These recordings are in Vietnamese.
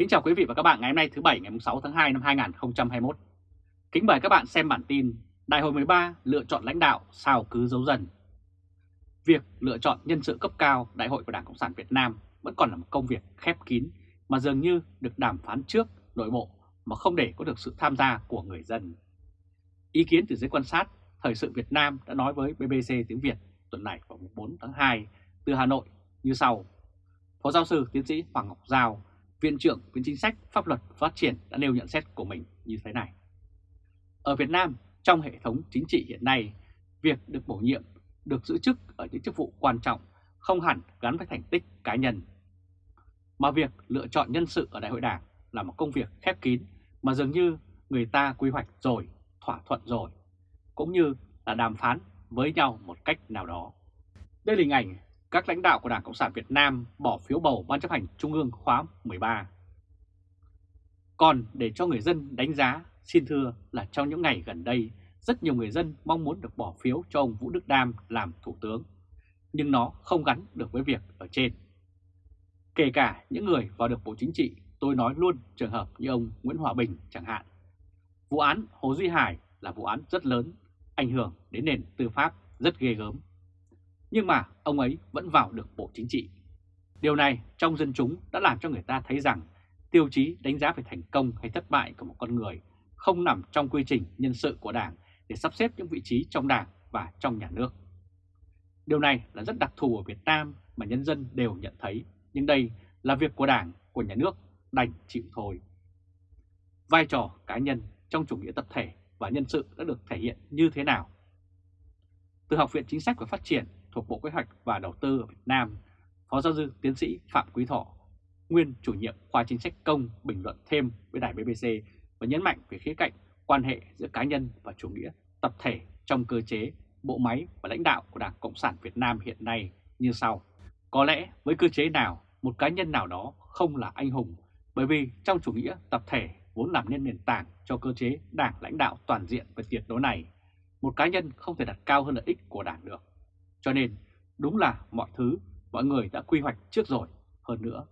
Kính chào quý vị và các bạn ngày hôm nay thứ Bảy ngày 6 tháng 2 năm 2021. Kính mời các bạn xem bản tin Đại hội 13 lựa chọn lãnh đạo sao cứ giấu dần. Việc lựa chọn nhân sự cấp cao Đại hội của Đảng Cộng sản Việt Nam vẫn còn là một công việc khép kín mà dường như được đàm phán trước nội bộ mà không để có được sự tham gia của người dân. Ý kiến từ giới quan sát, Thời sự Việt Nam đã nói với BBC tiếng Việt tuần này vào 4 tháng 2 từ Hà Nội như sau. Phó giáo sư tiến sĩ Hoàng Ngọc Giao, Viện trưởng Viện Chính sách Pháp luật Phát triển đã nêu nhận xét của mình như thế này. Ở Việt Nam, trong hệ thống chính trị hiện nay, việc được bổ nhiệm, được giữ chức ở những chức vụ quan trọng không hẳn gắn với thành tích cá nhân. Mà việc lựa chọn nhân sự ở Đại hội Đảng là một công việc khép kín mà dường như người ta quy hoạch rồi, thỏa thuận rồi, cũng như là đàm phán với nhau một cách nào đó. Đây là hình ảnh các lãnh đạo của Đảng Cộng sản Việt Nam bỏ phiếu bầu Ban chấp hành Trung ương khóa 13. Còn để cho người dân đánh giá, xin thưa là trong những ngày gần đây, rất nhiều người dân mong muốn được bỏ phiếu cho ông Vũ Đức Đam làm Thủ tướng, nhưng nó không gắn được với việc ở trên. Kể cả những người vào được Bộ Chính trị, tôi nói luôn trường hợp như ông Nguyễn Hòa Bình chẳng hạn. Vụ án Hồ Duy Hải là vụ án rất lớn, ảnh hưởng đến nền tư pháp rất ghê gớm nhưng mà ông ấy vẫn vào được Bộ Chính trị. Điều này trong dân chúng đã làm cho người ta thấy rằng tiêu chí đánh giá về thành công hay thất bại của một con người không nằm trong quy trình nhân sự của Đảng để sắp xếp những vị trí trong Đảng và trong nhà nước. Điều này là rất đặc thù ở Việt Nam mà nhân dân đều nhận thấy, nhưng đây là việc của Đảng, của nhà nước, đành chịu thôi. Vai trò cá nhân trong chủ nghĩa tập thể và nhân sự đã được thể hiện như thế nào? Từ Học viện Chính sách và Phát triển thuộc Bộ Kế hoạch và Đầu tư ở Việt Nam, Phó giáo sư tiến sĩ Phạm Quý Thọ, nguyên chủ nhiệm khoa chính sách công bình luận thêm với đài BBC và nhấn mạnh về khía cạnh quan hệ giữa cá nhân và chủ nghĩa tập thể trong cơ chế, bộ máy và lãnh đạo của Đảng Cộng sản Việt Nam hiện nay như sau. Có lẽ với cơ chế nào, một cá nhân nào đó không là anh hùng, bởi vì trong chủ nghĩa tập thể vốn làm nên nền tảng cho cơ chế đảng lãnh đạo toàn diện và tuyệt đối này, một cá nhân không thể đặt cao hơn lợi ích của đảng được. Cho nên đúng là mọi thứ mọi người đã quy hoạch trước rồi. Hơn nữa,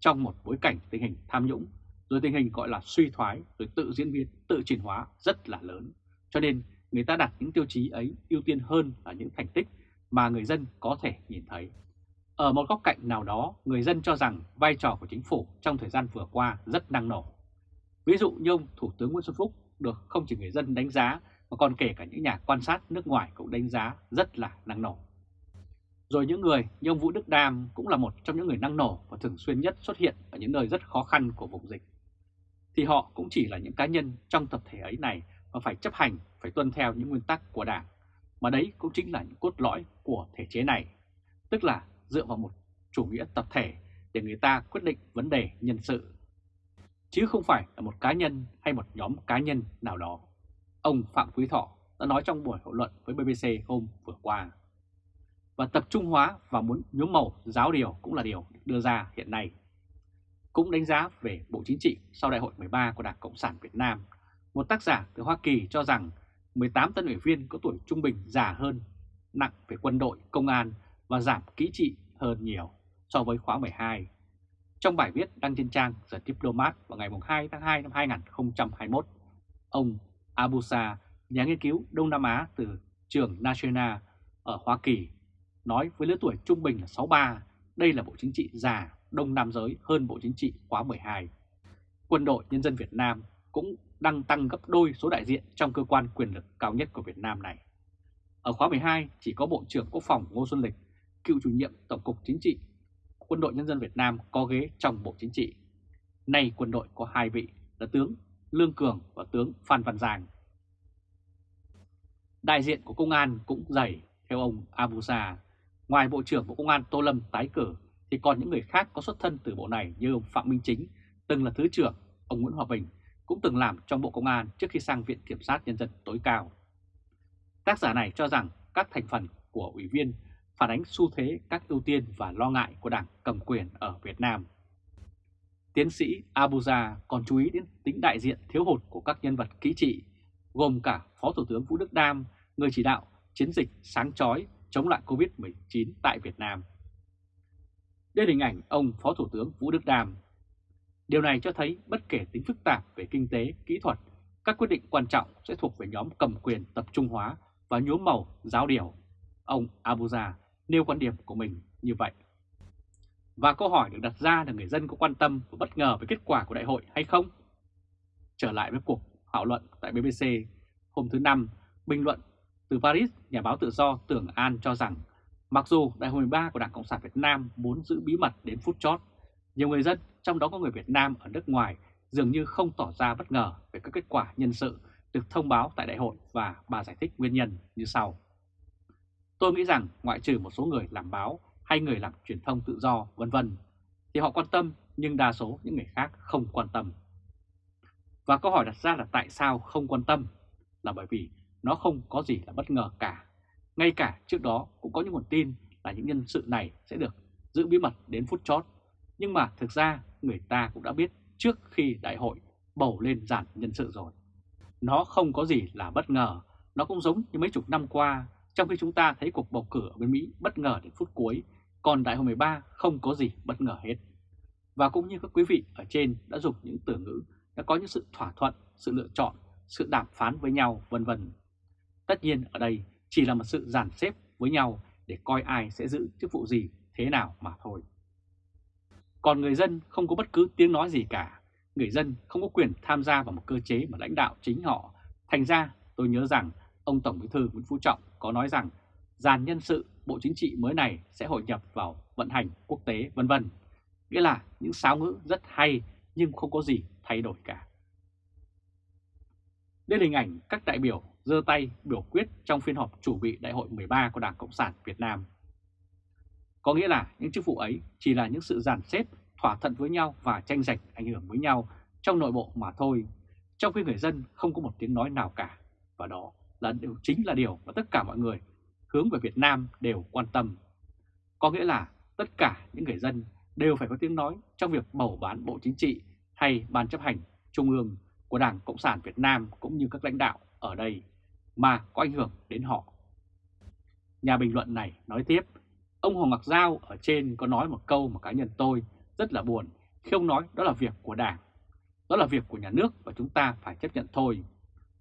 trong một bối cảnh tình hình tham nhũng, rồi tình hình gọi là suy thoái, rồi tự diễn biến, tự chuyển hóa rất là lớn. Cho nên người ta đặt những tiêu chí ấy ưu tiên hơn là những thành tích mà người dân có thể nhìn thấy. Ở một góc cạnh nào đó, người dân cho rằng vai trò của chính phủ trong thời gian vừa qua rất năng nổ. Ví dụ như ông Thủ tướng Nguyễn Xuân Phúc được không chỉ người dân đánh giá mà còn kể cả những nhà quan sát nước ngoài cũng đánh giá rất là năng nổ. Rồi những người như ông Vũ Đức Đam cũng là một trong những người năng nổ và thường xuyên nhất xuất hiện ở những nơi rất khó khăn của vùng dịch. Thì họ cũng chỉ là những cá nhân trong tập thể ấy này và phải chấp hành, phải tuân theo những nguyên tắc của Đảng. Mà đấy cũng chính là những cốt lõi của thể chế này, tức là dựa vào một chủ nghĩa tập thể để người ta quyết định vấn đề nhân sự. Chứ không phải là một cá nhân hay một nhóm cá nhân nào đó. Ông Phạm Quý Thọ đã nói trong buổi hội luận với BBC hôm vừa qua và tập trung hóa và muốn nhuốm màu giáo điều cũng là điều đưa ra hiện nay. Cũng đánh giá về Bộ Chính trị sau Đại hội 13 của Đảng Cộng sản Việt Nam, một tác giả từ Hoa Kỳ cho rằng 18 tân ủy viên có tuổi trung bình già hơn, nặng về quân đội, công an và giảm kỹ trị hơn nhiều so với khóa 12. Trong bài viết đăng trên trang The Diplomat vào ngày 2 tháng 2 năm 2021, ông Abusa, nhà nghiên cứu Đông Nam Á từ trường National ở Hoa Kỳ nói với lứa tuổi trung bình là 63, đây là Bộ Chính trị già, đông nam giới hơn Bộ Chính trị khóa 12. Quân đội Nhân dân Việt Nam cũng đang tăng gấp đôi số đại diện trong cơ quan quyền lực cao nhất của Việt Nam này. Ở khóa 12 chỉ có Bộ trưởng Quốc phòng Ngô Xuân Lịch, cựu chủ nhiệm Tổng cục Chính trị, Quân đội Nhân dân Việt Nam có ghế trong Bộ Chính trị. Nay quân đội có hai vị là tướng Lương Cường và tướng Phan Văn Giang. Đại diện của công an cũng dày, theo ông Abusa, Ngoài Bộ trưởng Bộ Công an Tô Lâm tái cử thì còn những người khác có xuất thân từ bộ này như ông Phạm Minh Chính, từng là Thứ trưởng, ông Nguyễn Hòa Bình cũng từng làm trong Bộ Công an trước khi sang Viện Kiểm sát Nhân dân tối cao. Tác giả này cho rằng các thành phần của ủy viên phản ánh xu thế các ưu tiên và lo ngại của đảng cầm quyền ở Việt Nam. Tiến sĩ Abuja còn chú ý đến tính đại diện thiếu hụt của các nhân vật kỹ trị, gồm cả Phó Thủ tướng Vũ Đức Đam, người chỉ đạo chiến dịch sáng chói chống lại Covid-19 tại Việt Nam. Đây là hình ảnh ông Phó Thủ tướng Vũ Đức Đam. Điều này cho thấy bất kể tính phức tạp về kinh tế, kỹ thuật, các quyết định quan trọng sẽ thuộc về nhóm cầm quyền tập trung hóa và nhuốm màu giáo điều. Ông Abuja nêu quan điểm của mình như vậy. Và câu hỏi được đặt ra là người dân có quan tâm và bất ngờ về kết quả của đại hội hay không? Trở lại với cuộc thảo luận tại BBC hôm thứ Năm, bình luận từ Paris, nhà báo tự do Tưởng An cho rằng mặc dù đại hội 13 của Đảng Cộng sản Việt Nam muốn giữ bí mật đến phút chót, nhiều người dân, trong đó có người Việt Nam ở nước ngoài, dường như không tỏ ra bất ngờ về các kết quả nhân sự được thông báo tại đại hội và bà giải thích nguyên nhân như sau. Tôi nghĩ rằng ngoại trừ một số người làm báo hay người làm truyền thông tự do vân vân thì họ quan tâm nhưng đa số những người khác không quan tâm. Và câu hỏi đặt ra là tại sao không quan tâm? Là bởi vì nó không có gì là bất ngờ cả. Ngay cả trước đó cũng có những nguồn tin là những nhân sự này sẽ được giữ bí mật đến phút chót. Nhưng mà thực ra người ta cũng đã biết trước khi đại hội bầu lên giản nhân sự rồi. Nó không có gì là bất ngờ, nó cũng giống như mấy chục năm qua trong khi chúng ta thấy cuộc bầu cử ở bên Mỹ bất ngờ đến phút cuối, còn đại hội 13 không có gì bất ngờ hết. Và cũng như các quý vị ở trên đã dùng những từ ngữ đã có những sự thỏa thuận, sự lựa chọn, sự đàm phán với nhau vân vân. Tất nhiên ở đây chỉ là một sự giàn xếp với nhau để coi ai sẽ giữ chức vụ gì thế nào mà thôi. Còn người dân không có bất cứ tiếng nói gì cả, người dân không có quyền tham gia vào một cơ chế mà lãnh đạo chính họ. Thành ra tôi nhớ rằng ông Tổng Bí thư Nguyễn Phú Trọng có nói rằng dàn nhân sự Bộ Chính trị mới này sẽ hội nhập vào vận hành quốc tế vân vân. Nghĩa là những sáo ngữ rất hay nhưng không có gì thay đổi cả. Đây là hình ảnh các đại biểu giơ tay biểu quyết trong phiên họp chủ bị Đại hội 13 của Đảng Cộng sản Việt Nam. Có nghĩa là những chức vụ ấy chỉ là những sự giàn xếp, thỏa thuận với nhau và tranh giành ảnh hưởng với nhau trong nội bộ mà thôi, trong khi người dân không có một tiếng nói nào cả. Và đó là điều chính là điều mà tất cả mọi người hướng về Việt Nam đều quan tâm. Có nghĩa là tất cả những người dân đều phải có tiếng nói trong việc bầu bán Bộ Chính trị hay Ban chấp hành Trung ương của Đảng Cộng sản Việt Nam cũng như các lãnh đạo ở đây mà có ảnh hưởng đến họ. Nhà bình luận này nói tiếp, ông Hoàng Ngọc Giao ở trên có nói một câu mà cá nhân tôi rất là buồn khi ông nói đó là việc của Đảng, đó là việc của nhà nước và chúng ta phải chấp nhận thôi.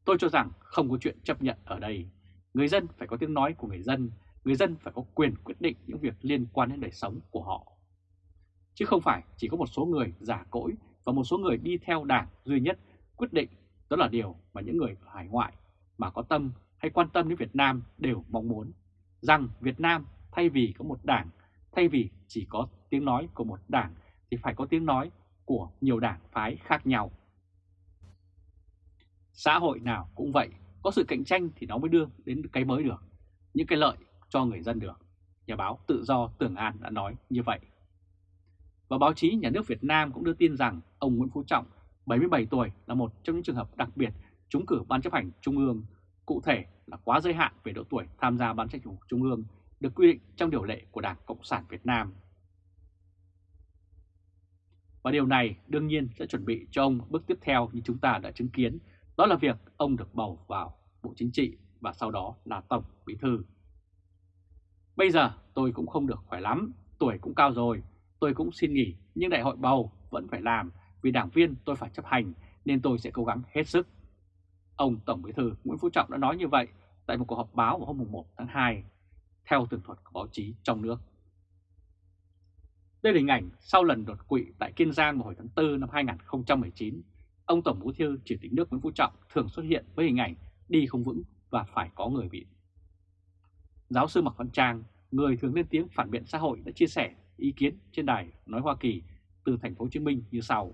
Tôi cho rằng không có chuyện chấp nhận ở đây. Người dân phải có tiếng nói của người dân, người dân phải có quyền quyết định những việc liên quan đến đời sống của họ. Chứ không phải chỉ có một số người giả cỗi và một số người đi theo đảng duy nhất quyết định, đó là điều mà những người ở hải ngoại mà có tâm hay quan tâm đến Việt Nam đều mong muốn, rằng Việt Nam thay vì có một đảng, thay vì chỉ có tiếng nói của một đảng thì phải có tiếng nói của nhiều đảng phái khác nhau. Xã hội nào cũng vậy, có sự cạnh tranh thì nó mới đưa đến cái mới được, những cái lợi cho người dân được. Nhà báo tự do Tưởng An đã nói như vậy. Và báo chí nhà nước Việt Nam cũng đưa tin rằng ông Nguyễn Phú Trọng, 77 tuổi, là một trong những trường hợp đặc biệt trúng cử Ban chấp hành Trung ương, cụ thể là quá giới hạn về độ tuổi tham gia Ban chấp hành Trung ương được quy định trong điều lệ của Đảng Cộng sản Việt Nam. Và điều này đương nhiên sẽ chuẩn bị cho ông bước tiếp theo như chúng ta đã chứng kiến đó là việc ông được bầu vào Bộ Chính trị và sau đó là Tổng Bí Thư. Bây giờ tôi cũng không được khỏe lắm, tuổi cũng cao rồi, tôi cũng xin nghỉ nhưng đại hội bầu vẫn phải làm vì đảng viên tôi phải chấp hành nên tôi sẽ cố gắng hết sức. Ông Tổng Bí Thư Nguyễn Phú Trọng đã nói như vậy tại một cuộc họp báo vào hôm 1 tháng 2 theo tường thuật của báo chí trong nước. Đây là hình ảnh sau lần đột quỵ tại Kiên Giang vào hồi tháng 4 năm 2019 ông Tổng Bí thư Chủ tịch nước Nguyễn Phú Trọng thường xuất hiện với hình ảnh đi không vững và phải có người bị. Giáo sư Mạc Văn Trang, người thường lên tiếng phản biện xã hội đã chia sẻ ý kiến trên đài nói Hoa Kỳ từ thành phố Hồ Chí Minh như sau.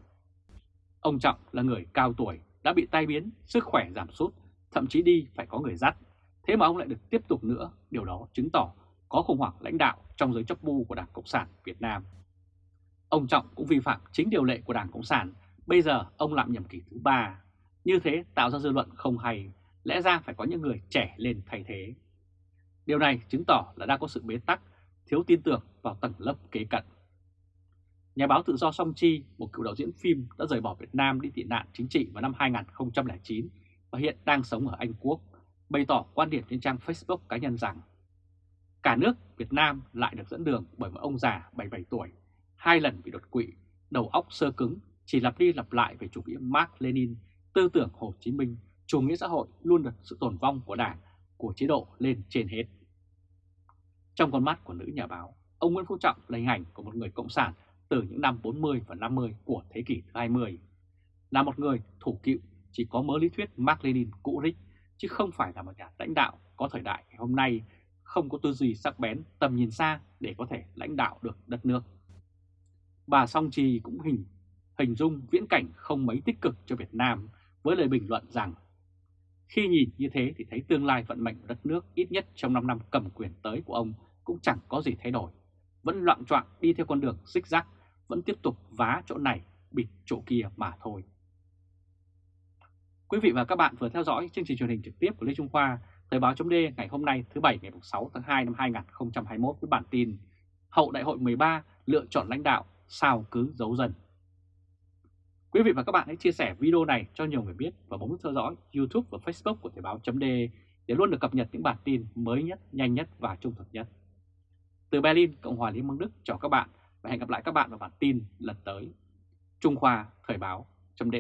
Ông Trọng là người cao tuổi, đã bị tai biến, sức khỏe giảm sút, thậm chí đi phải có người dắt. Thế mà ông lại được tiếp tục nữa, điều đó chứng tỏ có khủng hoảng lãnh đạo trong giới chấp bu của Đảng Cộng sản Việt Nam. Ông Trọng cũng vi phạm chính điều lệ của Đảng Cộng sản Bây giờ ông làm nhiệm kỳ thứ ba, như thế tạo ra dư luận không hay, lẽ ra phải có những người trẻ lên thay thế. Điều này chứng tỏ là đang có sự bế tắc, thiếu tin tưởng vào tầng lớp kế cận. Nhà báo tự do Song Chi, một cựu đạo diễn phim đã rời bỏ Việt Nam đi tị nạn chính trị vào năm 2009 và hiện đang sống ở Anh Quốc, bày tỏ quan điểm trên trang Facebook cá nhân rằng cả nước Việt Nam lại được dẫn đường bởi một ông già 77 tuổi, hai lần bị đột quỵ, đầu óc sơ cứng chỉ lặp đi lặp lại về chủ nghĩa Mark Lenin, tư tưởng Hồ Chí Minh, chủ nghĩa xã hội luôn được sự tồn vong của đảng, của chế độ lên trên hết. Trong con mắt của nữ nhà báo, ông Nguyễn Phú Trọng là hình ảnh của một người cộng sản từ những năm 40 và 50 của thế kỷ thứ 20. Là một người thủ cựu chỉ có mớ lý thuyết Mark Lenin cũ rích, chứ không phải là một nhà lãnh đạo có thời đại ngày hôm nay không có tư duy sắc bén, tầm nhìn xa để có thể lãnh đạo được đất nước. Bà Song Trì cũng hình hình dung viễn cảnh không mấy tích cực cho Việt Nam với lời bình luận rằng khi nhìn như thế thì thấy tương lai vận mệnh của đất nước ít nhất trong 5 năm cầm quyền tới của ông cũng chẳng có gì thay đổi, vẫn loạn trọng đi theo con đường xích rắc, vẫn tiếp tục vá chỗ này, bịt chỗ kia mà thôi. Quý vị và các bạn vừa theo dõi chương trình truyền hình trực tiếp của Lê Trung Khoa, Thời báo chấm ngày hôm nay thứ Bảy ngày 6 tháng 2 năm 2021 với bản tin Hậu Đại hội 13 lựa chọn lãnh đạo sao cứ giấu dần. Quý vị và các bạn hãy chia sẻ video này cho nhiều người biết và bấm nút theo dõi YouTube và Facebook của Thời báo chấm để luôn được cập nhật những bản tin mới nhất, nhanh nhất và trung thực nhất. Từ Berlin, Cộng hòa Liên bang Đức chào các bạn và hẹn gặp lại các bạn vào bản tin lần tới. Trung Khoa Thời báo chấm